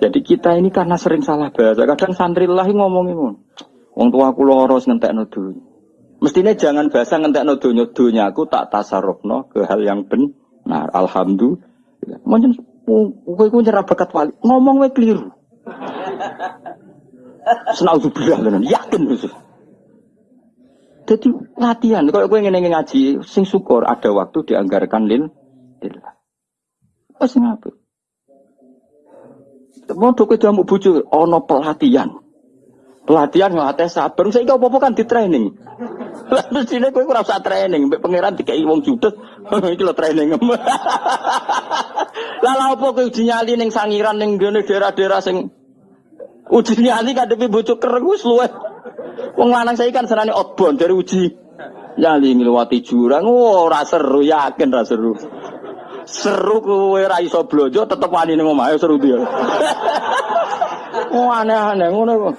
Jadi kita ini karena sering salah bahasa. Kadang santri lahi ngomongin ngono. Wong tua aku loros ngentekno dunya. Mestinya jangan bahasa ngentekno dunya dunya aku tak tasarrufno ke hal yang benar. Alhamdulillah. Mungkin kowe ku nyerah bakat wali. Ngomong wae keliru. Senaudzubillah tenan. Yakin khusus. Jadi latihan. Kalau gue ingin ngaji, sing syukur ada waktu dianggarkan lil. Lillah. Pas ngapa? Mau ke jamu bucu, ono pelatihan. Pelatihan ngelatih sabar. Saya apa-apa kan di training. Lalu sini gue kurang usah training. Mbak pangeran dikai wong judes. Itu lo training. Lalu apa gue uji nyali neng sangiran neng daerah-daerah sing uji nyali kadepi bucu kereng gue luwe. Wong lanang saya kan senane outbound dari uji nyali ngliwati jurang. Oh, ora seru yakin ra seru. Seru kowe ra iso blojo tetep wani ning omahe seru dia. oh aneh-aneh ngono kok.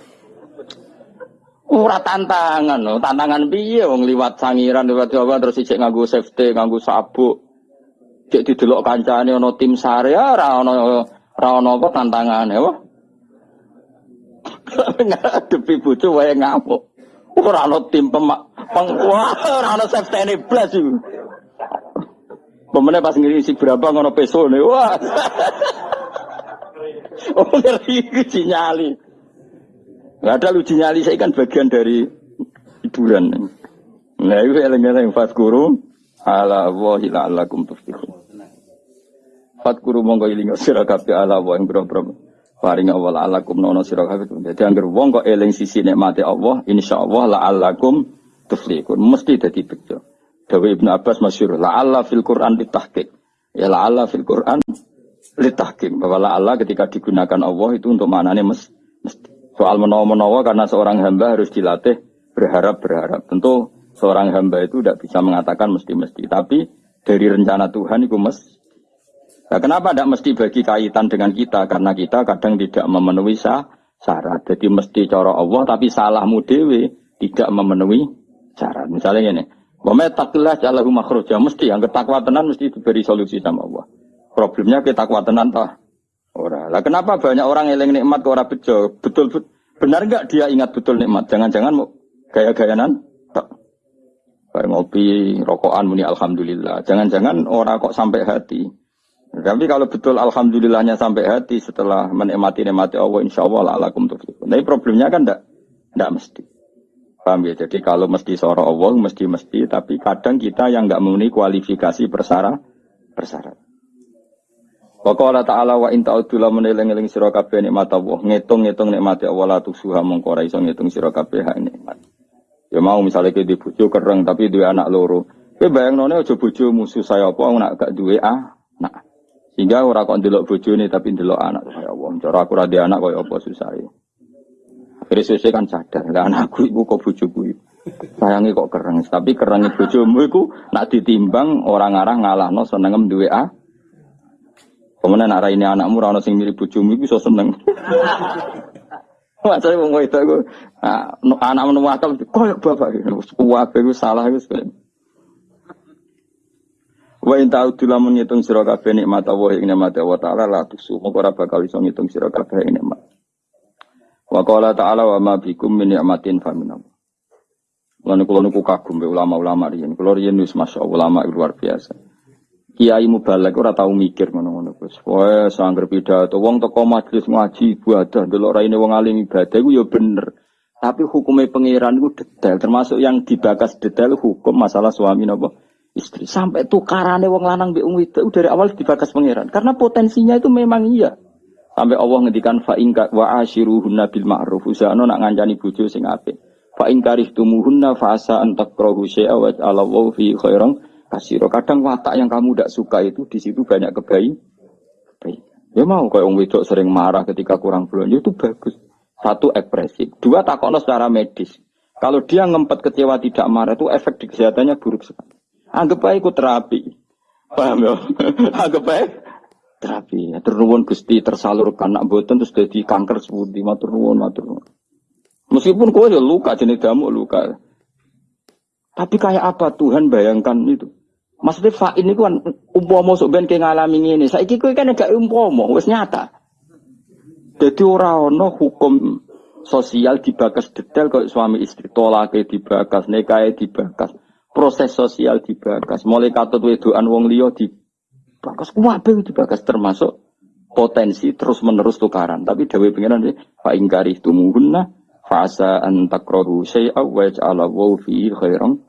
Ora tantangan, no. tantangan piye wong liwat sangiran liwat Jawa terus ijek nganggo safety, nganggo sabuk. Cek didelok kancane ana tim sare ora ana ora ana apa tantangane, wah. Ngadepi bojo wae ngamuk. Ora ana tim pemak, peng, wah ora ana safety blas iku. Pemene pas si berapa ngono peso nih, wah. oh ngeri nyali. Gak ada uji nyali saya kan bagian dari hiburan. Nah itu eleng-eleng guru ala wahi la'allakum tuflihun. guru monggo ilinga sira kabeh ala wa ing boro paring Allah la'allakum nono sira kabeh. Dadi anggere wong kok eling sisi nikmate Allah, insyaallah la'allakum tuflihun. Mesti dadi bejo. Dawe Ibnu Abbas masyur. La'alla fil Quran ditahkik. Ya la'alla fil Quran litahkim. Bahwa la'alla ketika digunakan Allah itu untuk maknanya mes, mesti. Soal menawa-menawa karena seorang hamba harus dilatih berharap-berharap. Tentu seorang hamba itu tidak bisa mengatakan mesti-mesti. Tapi dari rencana Tuhan itu mes. Nah, kenapa tidak mesti bagi kaitan dengan kita? Karena kita kadang tidak memenuhi syarat. Jadi mesti cara Allah tapi salahmu dewe tidak memenuhi syarat. Misalnya ini, Wama takillah jalahu makhroja mesti yang ketakwa tenan mesti diberi solusi sama Allah. Problemnya kita tenan tah. Ora. Lah kenapa banyak orang eling nikmat ke ora bejo? Betul, betul benar enggak dia ingat betul nikmat? Jangan-jangan mau gaya-gayanan? Tak. Kayak ngopi, rokokan muni alhamdulillah. Jangan-jangan orang kok sampai hati. Tapi kalau betul alhamdulillahnya sampai hati setelah menikmati nikmati Allah insya Allah alakum tuflihun. Tapi problemnya kan enggak, enggak mesti. Paham ya? Jadi kalau mesti seorang Allah, mesti-mesti, tapi kadang kita yang nggak memenuhi kualifikasi persyarat. persyarat. Pokoknya ta'ala wa inta udula meneleng-eleng sira kabeh nikmat Allah, ngitung-ngitung nikmat Allah la tusuha mongko ora iso ngitung sira kabeh hak nikmat. Ya mau misalnya ke di bojo kereng tapi dua anak loro. Kowe bayangnone aja bojo musuh saya apa nak gak duwe anak. Sehingga ora kok ndelok bojone tapi ndelok anak. Ya Allah, cara aku ra anak koyo apa susah ya. Akhirnya kan sadar, lah anakku ibu kok bojoku iku. Sayangi kok kereng, tapi kereng bojomu iku nak ditimbang orang arah ngalahno senengem duwe a. Kemudian nak ini anakmu ora sing mirip bojomu iku iso seneng. Masa wong itu aku anak menu akal koyo bapak kuwabe iku salah wis. Wa in ta'udu lamun ngitung sira kabeh nikmat Allah ing nikmat Allah taala la tusu moko ora bakal iso ngitung sira kabeh nikmat. Wa qala ta'ala wa ma bikum min ni'matin fa min Allah. Lan niku kagum be ulama-ulama riyen. Kula riyen wis masyaallah ulama luar biasa. Kiai mubalek ora tau mikir ngono-ngono Gus. Wae sangger pidato wong teko majelis ngaji ibadah delok raine wong alim ibadah iku ya bener. Tapi hukumnya pangeran itu detail, termasuk yang dibakas detail hukum masalah suami nopo istri. Sampai tukarannya wong lanang be itu dari awal dibakas pangeran. Karena potensinya itu memang iya. Sampai Allah ngendikan fa ingka wa ashiruhunna bil ma'ruf. Usahano nak ngancani bojo sing apik. Fa in karihtumuhunna fa asa an takrahu syai'a wa Allahu fi khairan kasiro. Kadang watak yang kamu tidak suka itu di situ banyak kebaik. Ya mau kayak orang wedok sering marah ketika kurang belanja itu bagus. Satu ekspresif, dua takono secara medis. Kalau dia ngempet kecewa tidak marah itu efek di kesehatannya buruk sekali. Anggap baik ikut terapi. Paham ya? Anggap baik terapi. Ya, ternuwun Gusti tersalurkan nak boten terus jadi kanker sepundi matur nuwun matur nuwun. Meskipun kowe ya luka jenis damu luka. Tapi kayak apa Tuhan bayangkan itu? Maksudnya fa ini kan umpama sok ben ngalami ini. Saiki kowe kan gak umpama, wis nyata. Jadi orang ono hukum sosial dibakas detail kok suami istri tolake dibakas, nikahe dibakas, proses sosial dibakas, mulai katut wedoan wong liya dibakas, dibakas termasuk potensi terus menerus tukaran. Tapi dewe pengiran fa ingkari tumuhunna fasa an takrohu syai'a wa ja'ala wa fi khairan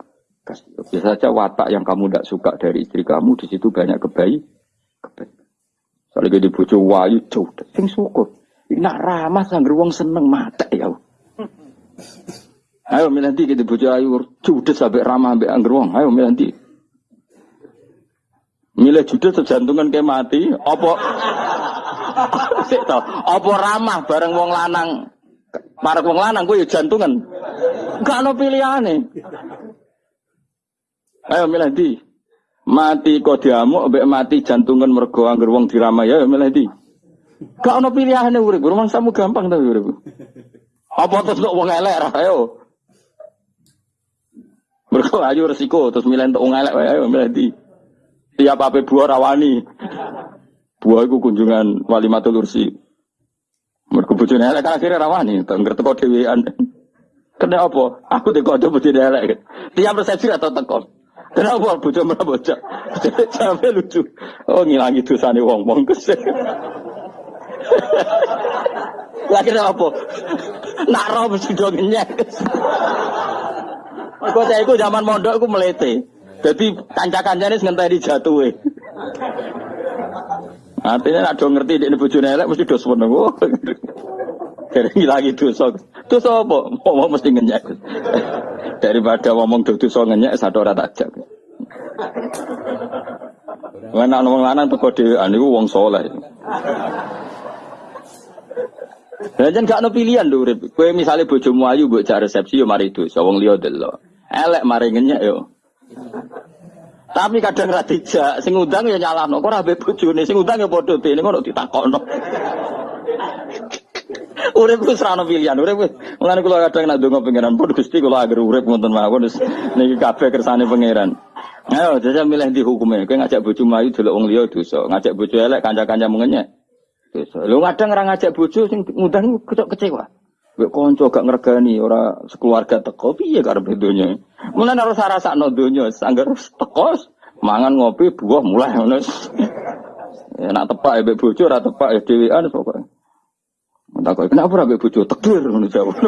Bisa saja watak yang kamu tidak suka dari istri kamu di situ banyak kebaik. kebaik. Soalnya di bojo wayu jauh, sing syukur. Nak ramah sangger wong seneng mata ya. Ayo milanti kita bojo ayu judes sampai ramah sampai angger wong. Ayo milanti. Milih judes sejantungan kayak mati, to, apa ramah bareng wong lanang Para wong lanang gue ya jantungan. Gak ada pilihane. Ayo milanti. Mati kok diamuk, mati jantungan mergo angger wong diramai ya milanti. Gak ono pilihane urip, samu gampang ta urip. Apa terus untuk wong elek ayo. Mergo ayo resiko terus milih untuk wong elek ayo milih di. Tiap apa buah rawani. Buah iku kunjungan wali matul ursi. Mergo bojone elek kan akhirnya rawani, tengger teko dhewean. Kena apa? Aku dikodho bojone elek. Tiap resepsi atau teko. Kenapa bojo merah bocah? Sampai lucu. Oh ngilangi dosane wong-wong kesel. Lagi apa? Nak roh mesti do ngenyek. Mergo saya iku zaman mondok iku melete. Jadi kanca-kancane ngenteni jatuhe. Artinya nak do ngerti di bojone elek mesti do seneng. Dari lagi dosa. Dosa apa? Ngomong mesti ngenyek. Daripada ngomong dosa ngenyek satu ora tak jak. Wena wong lanang teko dhewean niku wong saleh. Lah jan gak ono pilihan lho urip. Kowe misale bojomu ayu mbok jak resepsi yo mari dosa wong liya delok. Elek mari ngenyek yo. Tapi kadang ra dijak, sing undang ya nyalahno. Kok ora mbek bojone, sing undang ya padha dene ngono ditakokno. urip ku serana pilihan, urip mulane kula kadang nak ndonga pangeran pun Gusti kula agar urip ngoten mawon niki kabeh kersane pangeran. Ayo jajal milih di hukumnya, kowe ngajak bojo ayu delok wong liya dosa, ngajak bojo elek kanca-kanca mengenyek. Dosa. Lu kadang ora ngajak bojo sing ngundang kecok kecewa. Mbek kanca gak ngregani ora sekeluarga teko piye karep donya. Mulane harus rasakno donya, sanggar teko mangan ngopi buah mulai ngono. Ya nak tepak ya bojo ora tepak ya dhewean pokoke. Tak kok kenapa ora bojo tekdir ngono jawab.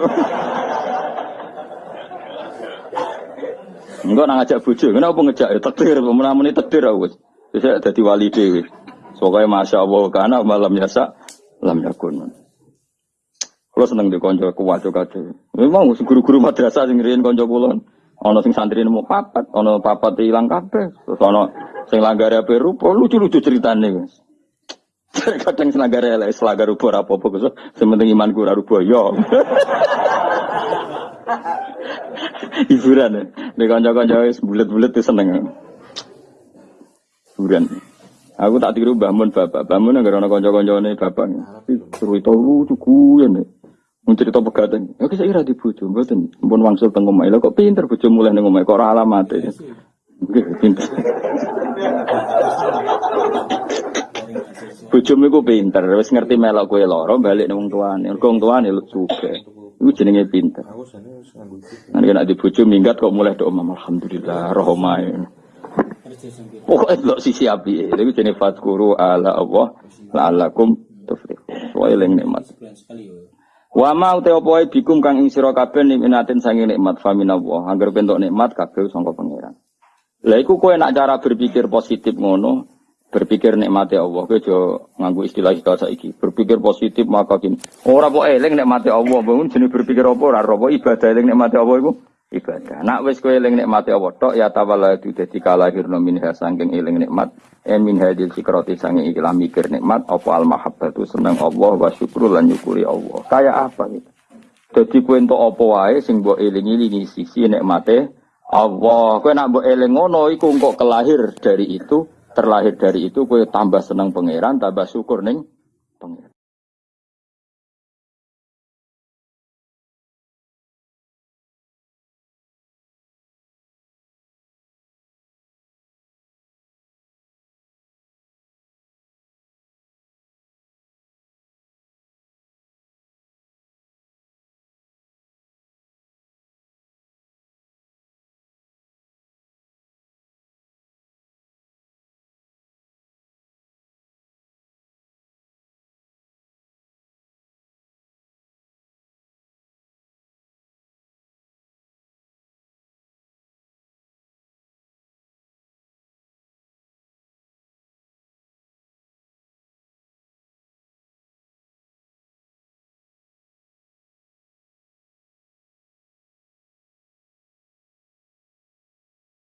Enggak nang ngajak bojo, kenapa ngejak ya tekdir, menamuni tekdir aku. Bisa dadi wali dhewe. Pokoknya masya Allah karena malam biasa lam yakun. Kalau seneng di konco kuat juga tuh. Memang guru-guru madrasah sing riyen konco kulon. Ono sing santri nemu papat, ono papat hilang kabeh. Terus ono sing langgare ape rupa lucu-lucu ceritane guys. Kadang senagare elek selagar rupa apa-apa Gus. Sementing iman ora rupa yo. Hiburan ya. Di konco-konco bulet-bulet tuh seneng. Hiburan. Aku tak tiru bangun bapak, bangun agar anak konco nih bapak. Terus itu lucu ya nih. Mun cerita pegatan, ya saya kira di bojo, mboten. Pun wangsul teng omah. Lha kok pinter bojo mulai ning omah kok ora alamate. Nggih, pinter. Bojomu iku pinter, wis ngerti melok kowe lara balik ning wong tuane. Mergo wong tuane lu suge. Iku jenenge pinter. Nanti nek di bojo minggat kok mulai do omah alhamdulillah rohmae. Pokoknya delok sisi api. Itu jenis fatkuru ala Allah la'alakum tuflihun. Wa eling nikmat. Wa ma wae bikum kang ing sira kabeh nikmatin sange nikmat faminallah. Bentuk nikmat kabeh sangka pangeran. Lah iku kowe nak cara berpikir positif ngono, berpikir nikmati Allah kowe aja nganggo istilah kita saiki. Berpikir positif maka kini. Ora kok eling nikmati Allah, bangun jenis berpikir apa ora apa ibadah eling nikmati Allah iku ibadah. Nak wis kowe eling nikmate Allah tok ya itu dadi kalahirna minha saking eling nikmat en min hadil sikrati sange ikilah mikir nikmat apa al mahabbatu seneng Allah wa syukru lan nyukuri Allah. Kayak apa gitu. Dadi kowe entuk apa wae sing mbok eling-elingi sisi nikmate Allah. Kowe nak mbok eling ngono iku engko kelahir dari itu, terlahir dari itu kowe tambah seneng pangeran, tambah syukur ning pangeran.